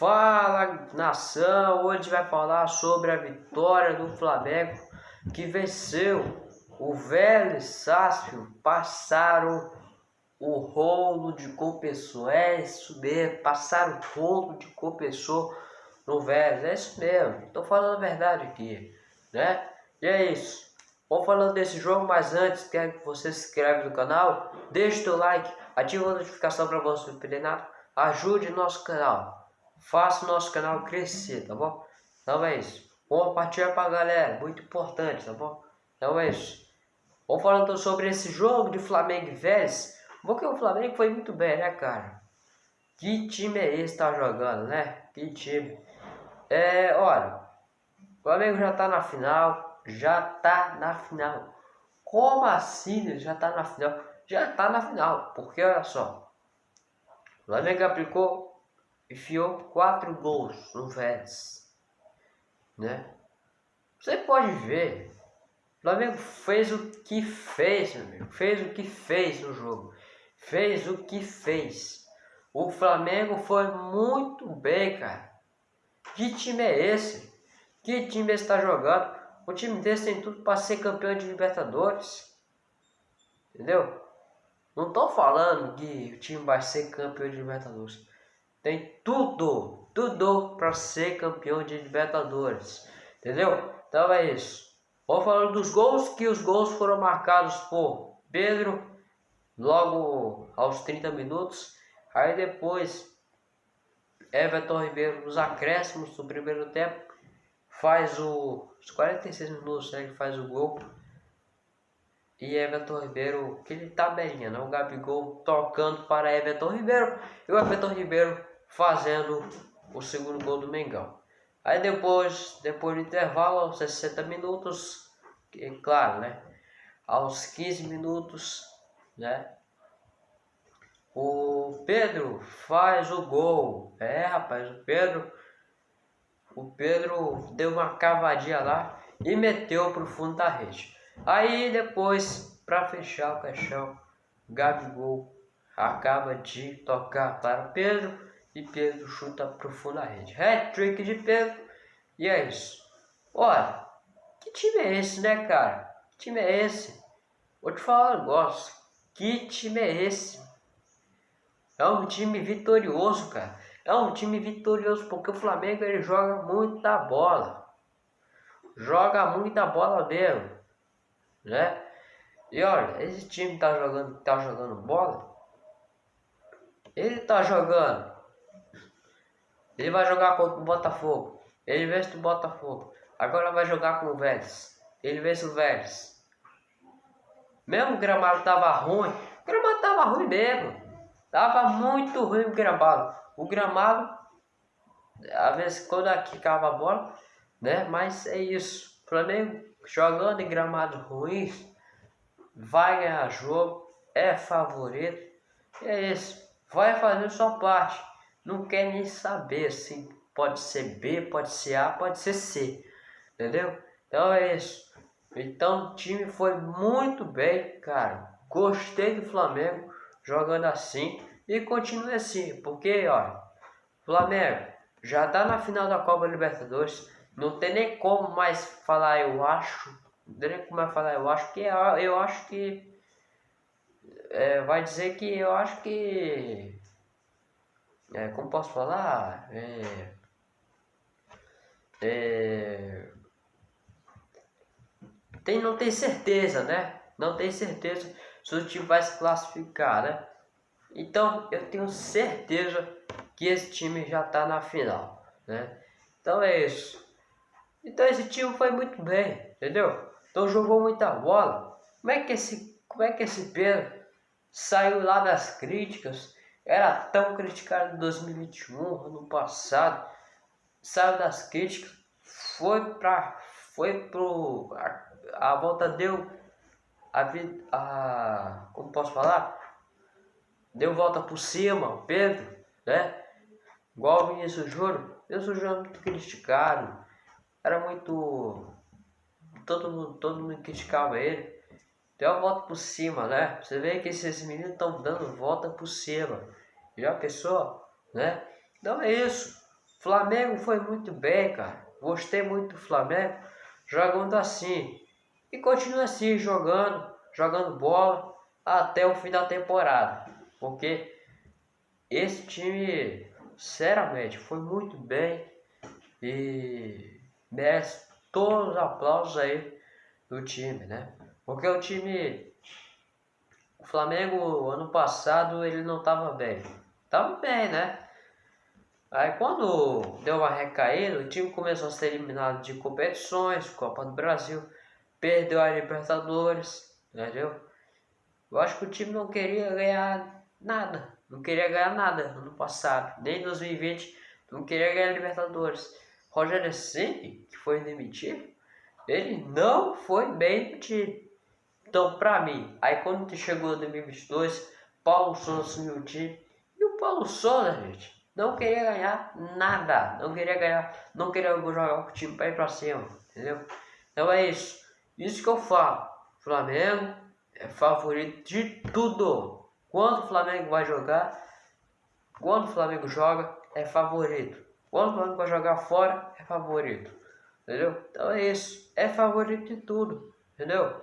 Fala nação, hoje vai falar sobre a vitória do Flamengo que venceu o Vélez Sácio, passaram o rolo de compensou, é isso mesmo, passaram o rolo de compensou no Vélez, é isso mesmo, estou falando a verdade aqui, né? E é isso, vou falando desse jogo, mas antes, quero que você se inscreva no canal, deixe o like, ative a notificação para você não perder nada, ajude nosso canal, faça o nosso canal crescer, tá bom? Então é isso. Compartilha pra galera, muito importante, tá bom? Então é isso. Vamos falando sobre esse jogo de Flamengo e Vélez. Porque o Flamengo foi muito bem, né, cara? Que time é esse que tá jogando, né? Que time. É, olha. O Flamengo já tá na final. Já tá na final. Como assim ele já tá na final? Já tá na final. Porque olha só. O Flamengo aplicou enfiou quatro gols no Vélez, né? Você pode ver, o Flamengo fez o que fez, meu amigo, fez o que fez no jogo, fez o que fez. O Flamengo foi muito bem, cara. Que time é esse? Que time está jogando? O time desse tem tudo para ser campeão de Libertadores. Entendeu? Não tô falando que o time vai ser campeão de Libertadores. Tem tudo, tudo para ser campeão de Libertadores. Entendeu? Então é isso. Vou falando dos gols, que os gols foram marcados por Pedro logo aos 30 minutos. Aí depois Everton Ribeiro nos acréscimos do primeiro tempo faz o, os 46 minutos né, que faz o gol. E Everton Ribeiro, aquele tabelinha, né? O Gabigol tocando para Everton Ribeiro. E o Everton Ribeiro fazendo o segundo gol do Mengão. Aí depois, depois do intervalo, aos 60 minutos, claro, né? Aos 15 minutos, né? O Pedro faz o gol. É, rapaz, o Pedro o Pedro deu uma cavadinha lá e meteu pro fundo da rede. Aí depois, para fechar o caixão, Gabigol acaba de tocar para o Pedro e Pedro chuta profunda a rede. Hat-trick de Pedro e é isso. Olha, que time é esse, né, cara? Que time é esse? Vou te falar um negócio. Que time é esse? É um time vitorioso, cara. É um time vitorioso porque o Flamengo ele joga muita bola. Joga muita bola mesmo, né? E olha, esse time tá jogando, tá jogando bola. Ele tá jogando ele vai jogar contra o Botafogo. Ele vence o Botafogo. Agora vai jogar com o Vélez. Ele vence o Vélez. Mesmo o gramado tava ruim. O gramado tava ruim mesmo. Tava muito ruim o gramado. O gramado, às vezes quando aqui cava a bola, né? Mas é isso. O Flamengo jogando em gramados ruins, vai ganhar jogo, é favorito. E é isso. Vai fazer sua parte não quer nem saber se pode ser B, pode ser A, pode ser C, entendeu? Então é isso. Então o time foi muito bem, cara. Gostei do Flamengo jogando assim e continue assim, porque ó, Flamengo já tá na final da Copa Libertadores, não tem nem como mais falar eu acho, não tem nem como mais falar eu acho que eu acho que é, vai dizer que eu acho que é, como posso falar, é, é, tem, não tem certeza, né? Não tem certeza se o time vai se classificar, né? Então eu tenho certeza que esse time já está na final, né? Então é isso. Então esse time foi muito bem, entendeu? Então jogou muita bola. Como é que esse, como é que esse Pedro saiu lá das críticas? Era tão criticado em 2021, ano passado, saiu das críticas, foi para foi pro a, a, volta deu a vida como posso falar? Deu volta por cima, Pedro, né? Igual o Vinícius Júnior, Vinícius Júnior muito criticado, era muito todo mundo, todo mundo criticava ele. Deu a volta por cima, né? Você vê que esses meninos estão dando volta por cima. Já pensou, né? Então é isso. Flamengo foi muito bem, cara. Gostei muito do Flamengo jogando assim. E continua assim, jogando, jogando bola até o fim da temporada. Porque esse time, sinceramente, foi muito bem e merece todos os aplausos aí do time, né? Porque o time, o Flamengo ano passado ele não estava bem, tava bem, né? Aí quando deu uma recaída, o time começou a ser eliminado de competições, Copa do Brasil, perdeu a Libertadores, entendeu? Eu acho que o time não queria ganhar nada, não queria ganhar nada ano passado, nem em 2020, não queria ganhar a Libertadores. Rogério Ceni, que foi demitido, ele não foi bem demitido. Então, pra mim, aí quando chegou 2022, Paulo Souza assumiu o time, e o Paulo Souza, gente, não queria ganhar nada. Não queria ganhar, não queria jogar com o time para ir para cima, entendeu? Então é isso. Isso que eu falo. Flamengo é favorito de tudo. Quando o Flamengo vai jogar, quando o Flamengo joga, é favorito. Quando o Flamengo vai jogar fora, é favorito. Entendeu? Então é isso. É favorito de tudo. Entendeu?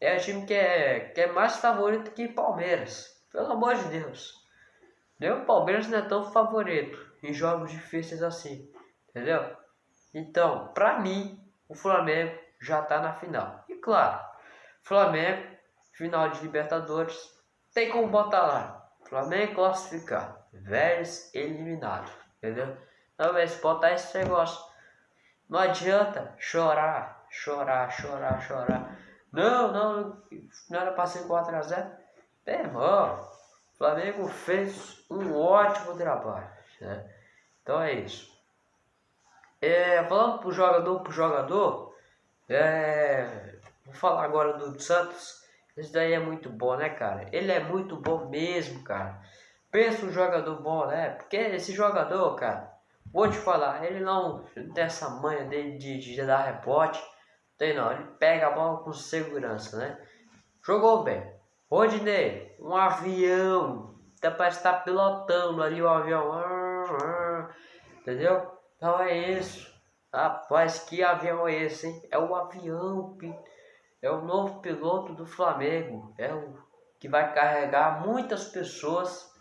É o time que é, que é mais favorito que Palmeiras. Pelo amor de Deus. Nem o Palmeiras não é tão favorito em jogos difíceis assim, entendeu? Então, para mim, o Flamengo já está na final. E claro, Flamengo, final de Libertadores, tem como botar lá. Flamengo classificar, Vélez eliminado, entendeu? Então, se botar esse negócio. Não adianta chorar, chorar, chorar, chorar. Não, não, não era para ser 4x0. É, irmão, Flamengo fez um ótimo trabalho. Né? Então é isso. É, falando pro jogador pro jogador, é, vou falar agora do Santos. Esse daí é muito bom, né, cara? Ele é muito bom mesmo, cara. Pensa um jogador bom, né? Porque esse jogador, cara, vou te falar, ele não tem essa manha dele de, de dar rebote. Tem não, ele pega a bola com segurança, né? Jogou bem. Rodinei, um avião, até parece estar pilotando ali o avião, entendeu? Então é isso. Rapaz, que avião é esse, hein? É o avião, é o novo piloto do Flamengo, é o que vai carregar muitas pessoas,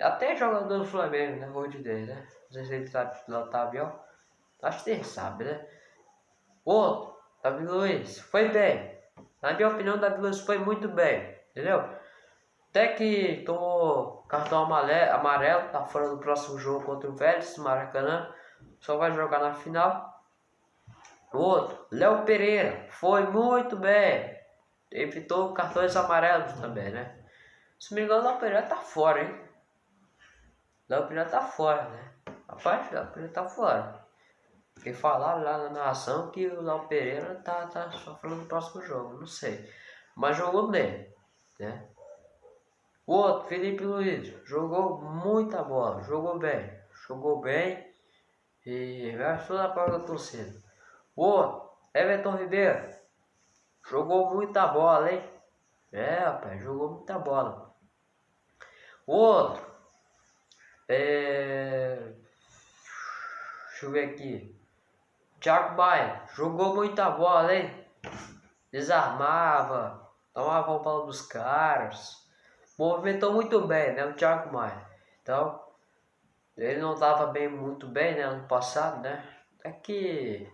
até jogador do Flamengo, né? Rodinei, né? Não sei se ele sabe pilotar avião, acho que ele sabe, né? Outro, Davi Luiz, foi bem, na minha opinião, o Davi Luiz foi muito bem, entendeu? Até que tomou cartão amarelo, tá fora do próximo jogo contra o Vélez, Maracanã. Só vai jogar na final. O outro, Léo Pereira, foi muito bem. Evitou cartões amarelos também, né? Se me engano, o Léo Pereira tá fora, hein? Léo Pereira tá fora, né? Rapaz, Léo Pereira tá fora. Porque falaram lá na narração que o Léo Pereira tá, tá sofrendo no próximo jogo, não sei. Mas jogou bem, né? O outro, Felipe Luiz, jogou muita bola, jogou bem, jogou bem e gastou na prova da torcida. O outro, Everton Ribeiro, jogou muita bola, hein? É, rapaz, jogou muita bola. O outro, é... deixa eu ver aqui. Thiago Maia jogou muita bola, hein? Desarmava, tomava a bola dos caras. Movimentou muito bem, né? O Thiago Maia. Então, ele não estava bem, muito bem, né? Ano passado, né? É que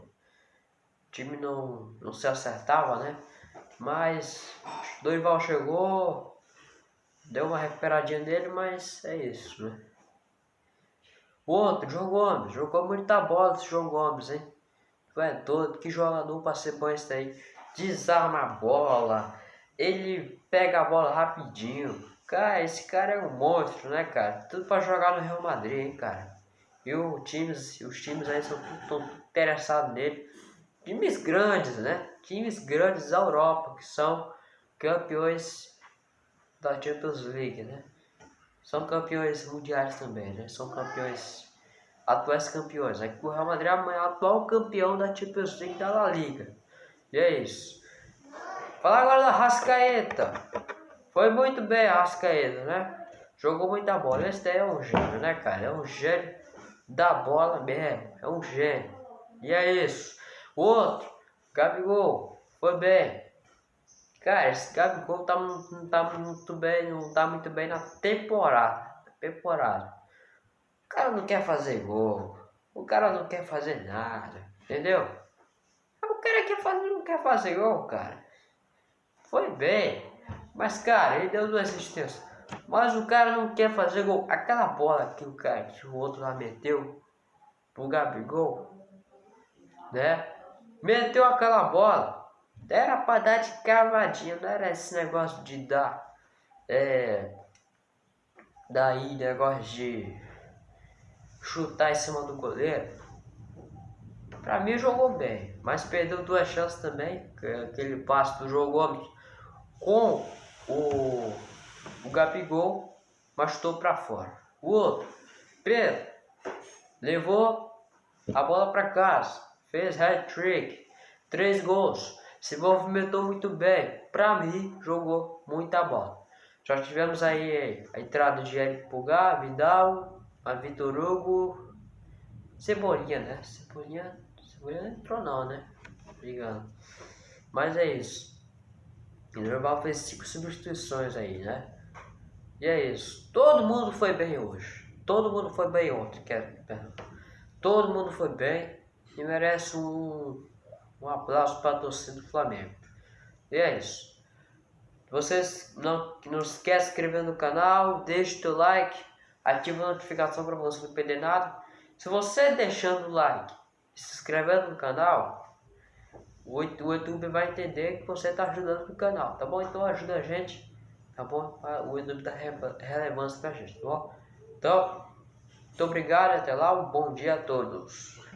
o time não, não se acertava, né? Mas Dorival chegou, deu uma recuperadinha nele, mas é isso, né? O outro, João Gomes, jogou muita bola esse João Gomes, hein? É doido, que jogador pra ser bom esse aí. Desarma a bola, ele pega a bola rapidinho. Cara, esse cara é um monstro, né, cara? Tudo pra jogar no Real Madrid, hein, cara. E o times, os times aí são tudo, interessados nele. Times grandes, né? Times grandes da Europa, que são campeões da Champions League, né? São campeões mundiais também, né? São campeões atuais campeões. Aqui o Real Madrid é o atual campeão da Champions League da La Liga. E é isso. Falar agora da Rascaeta. Foi muito bem a Rascaeta, né? Jogou muita bola. Esse é um gênio, né, cara? É um gênio. da bola mesmo. É um gênio. E é isso. O outro, Gabigol, foi bem. Cara, esse Gabigol tá, não tá muito bem, não tá muito bem na temporada. Temporada. O cara não quer fazer gol. O cara não quer fazer nada. Entendeu? O cara quer fazer, não quer fazer gol, cara. Foi bem. Mas, cara, ele deu duas assistências. Mas o cara não quer fazer gol. Aquela bola que o cara, que o outro lá meteu pro Gabigol, né? Meteu aquela bola. Era pra dar de cavadinha, não era esse negócio de dar. É. Daí, negócio de chutar em cima do goleiro. Pra mim jogou bem, mas perdeu duas chances também. Aquele passe do João Gomes com o, o Gabigol, mas estou para fora. O outro, Pedro, levou a bola para casa, fez hat-trick, três gols, se movimentou muito bem. Para mim, jogou muita bola. Já tivemos aí a entrada de Eric Pulgar, Vidal, a Vitor Hugo, Cebolinha, né? Cebolinha, Cebolinha não entrou não, né? Obrigado. Mas é isso. O Normal fez cinco substituições aí, né? E é isso. Todo mundo foi bem hoje. Todo mundo foi bem ontem, quero. Todo mundo foi bem e merece um, um aplauso para a torcida do Flamengo. E é isso. Vocês não, não esquece de inscrever no canal, deixe o like, ative a notificação para você não perder nada. Se você deixando o like e se inscrevendo no canal, o YouTube vai entender que você está ajudando o canal, tá bom? Então ajuda a gente, tá bom? O YouTube dá relevância pra gente, tá bom? Então, muito obrigado, até lá, um bom dia a todos.